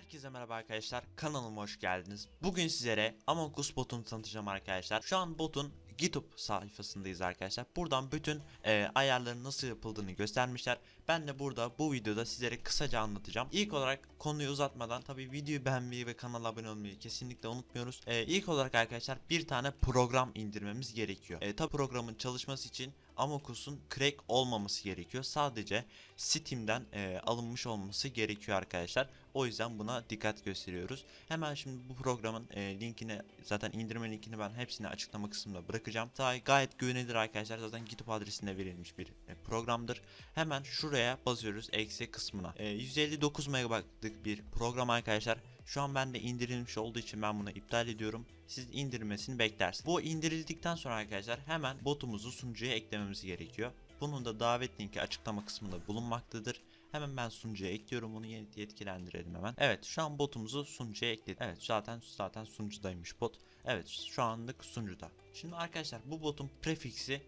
Herkese merhaba arkadaşlar kanalıma hoş geldiniz. Bugün sizlere Among Us botunu tanıtacağım arkadaşlar. Şu an botun GitHub sayfasındayız arkadaşlar. Buradan bütün e, ayarların nasıl yapıldığını göstermişler. Ben de burada bu videoda sizlere kısaca anlatacağım. İlk olarak konuyu uzatmadan tabi videoyu beğenmeyi ve kanala abone olmayı kesinlikle unutmuyoruz. E, ilk olarak arkadaşlar bir tane program indirmemiz gerekiyor. E, tabi programın çalışması için Among Us'un crack olmaması gerekiyor. Sadece Steam'den e, alınmış olması gerekiyor arkadaşlar. O yüzden buna dikkat gösteriyoruz. Hemen şimdi bu programın e, linkini zaten indirme linkini ben hepsini açıklama kısmında bırakacağım. Daha gayet güvenilir arkadaşlar. Zaten GitHub adresinde verilmiş bir e, programdır. Hemen şuraya basıyoruz eksi kısmına. E, 159 MB'lık bir program arkadaşlar. Şu an bende indirilmiş olduğu için ben bunu iptal ediyorum. Siz indirmesini beklersiniz. Bu indirildikten sonra arkadaşlar hemen botumuzu sunucuya eklememiz gerekiyor. Bunun da davet linki açıklama kısmında bulunmaktadır. Hemen ben sunucuya ekliyorum bunu yetkilendirelim hemen. Evet şu an botumuzu sunucuya ekledim. Evet zaten zaten sunucudaymış bot. Evet şu anlık sunucuda. Şimdi arkadaşlar bu botun prefiksi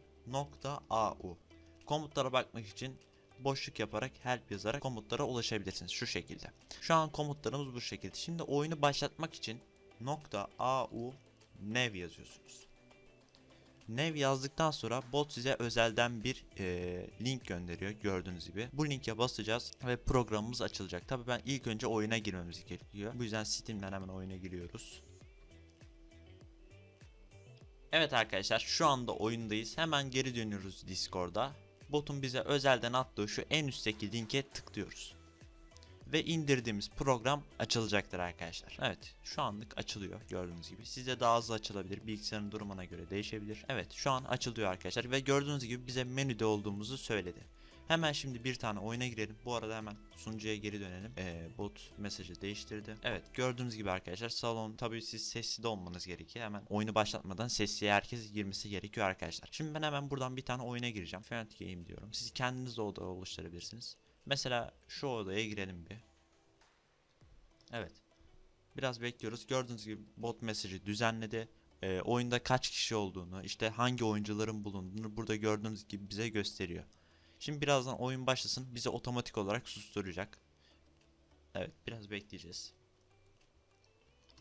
.au. Komutlara bakmak için boşluk yaparak help yazarak komutlara ulaşabilirsiniz şu şekilde. Şu an komutlarımız bu şekilde. Şimdi oyunu başlatmak için .au nev yazıyorsunuz. Nev yazdıktan sonra bot size özelden bir e, link gönderiyor gördüğünüz gibi. Bu linke basacağız ve programımız açılacak. Tabi ben ilk önce oyuna girmemiz gerekiyor. Bu yüzden Steam'den hemen oyuna giriyoruz. Evet arkadaşlar şu anda oyundayız. Hemen geri dönüyoruz Discord'a. Botun bize özelden attığı şu en üstteki linke tıklıyoruz. Ve indirdiğimiz program açılacaktır arkadaşlar. Evet şu anlık açılıyor gördüğünüz gibi. Sizde daha hızlı açılabilir. Bilgisayarın durumuna göre değişebilir. Evet şu an açılıyor arkadaşlar. Ve gördüğünüz gibi bize menüde olduğumuzu söyledi. Hemen şimdi bir tane oyuna girelim. Bu arada hemen sunucuya geri dönelim. Ee, bot mesajı değiştirdi. Evet gördüğünüz gibi arkadaşlar salon tabii siz sessiz de olmanız gerekiyor. Hemen oyunu başlatmadan sessiye herkes girmesi gerekiyor arkadaşlar. Şimdi ben hemen buradan bir tane oyuna gireceğim. Fanat Game diyorum. Siz kendiniz de oda oluşturabilirsiniz. Mesela şu odaya girelim bir. Evet. Biraz bekliyoruz. Gördüğünüz gibi bot mesajı düzenledi. Ee, oyunda kaç kişi olduğunu, işte hangi oyuncuların bulunduğunu burada gördüğünüz gibi bize gösteriyor. Şimdi birazdan oyun başlasın. Bizi otomatik olarak susturacak. Evet, biraz bekleyeceğiz.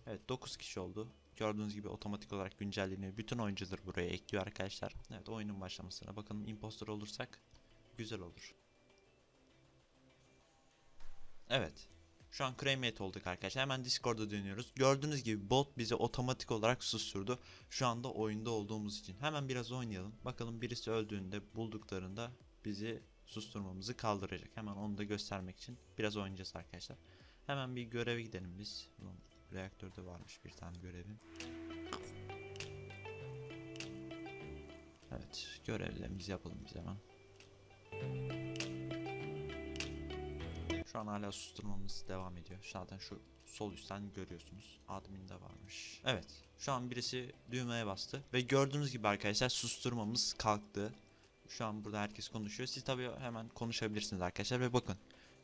Evet, 9 kişi oldu. Gördüğünüz gibi otomatik olarak güncelleniyor. Bütün oyuncuları buraya ekliyor arkadaşlar. Evet, oyunun başlamasına bakalım impostor olursak güzel olur. Evet. Şu an cremate olduk arkadaşlar. Hemen Discord'a dönüyoruz. Gördüğünüz gibi bot bizi otomatik olarak susturdu. Şu anda oyunda olduğumuz için. Hemen biraz oynayalım. Bakalım birisi öldüğünde bulduklarında bizi susturmamızı kaldıracak. Hemen onu da göstermek için biraz oynayacağız arkadaşlar. Hemen bir göreve gidelim biz. Ulan, reaktörde varmış bir tane görevim. Evet görevlerimizi yapalım biz hemen. Şu an hala susturmamız devam ediyor. Zaten şu sol üstten görüyorsunuz. Admin'de varmış. Evet. Şu an birisi düğmeye bastı. Ve gördüğünüz gibi arkadaşlar susturmamız kalktı. Şu an burada herkes konuşuyor. Siz tabii hemen konuşabilirsiniz arkadaşlar. Ve bakın.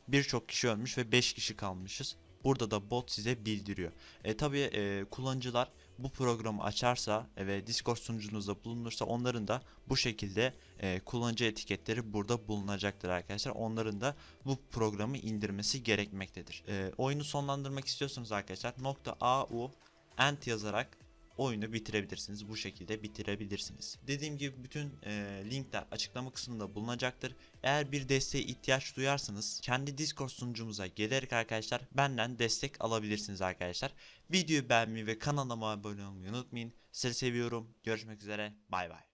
Birçok kişi ölmüş ve 5 kişi kalmışız. Burada da bot size bildiriyor. E, tabii e, kullanıcılar bu programı açarsa e, ve Discord sunucunuzda bulunursa onların da bu şekilde e, kullanıcı etiketleri burada bulunacaktır arkadaşlar. Onların da bu programı indirmesi gerekmektedir. E, oyunu sonlandırmak istiyorsanız arkadaşlar .au end yazarak oyunu bitirebilirsiniz. Bu şekilde bitirebilirsiniz. Dediğim gibi bütün e, linkler açıklama kısmında bulunacaktır. Eğer bir desteğe ihtiyaç duyarsanız kendi Discord sunucumuza gelerek arkadaşlar benden destek alabilirsiniz arkadaşlar. Videoyu beğenmeyi ve kanalıma abone olmayı unutmayın. Sizi seviyorum. Görüşmek üzere. Bay bay.